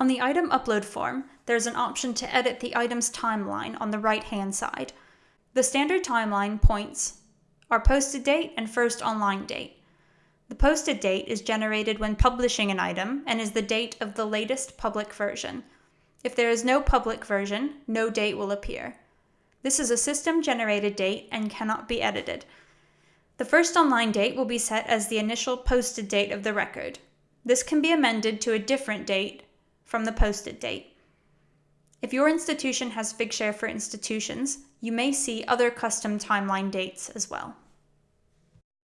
On the item upload form, there's an option to edit the item's timeline on the right-hand side. The standard timeline points are posted date and first online date. The posted date is generated when publishing an item and is the date of the latest public version. If there is no public version, no date will appear. This is a system generated date and cannot be edited. The first online date will be set as the initial posted date of the record. This can be amended to a different date from the posted date. If your institution has Figshare for institutions, you may see other custom timeline dates as well.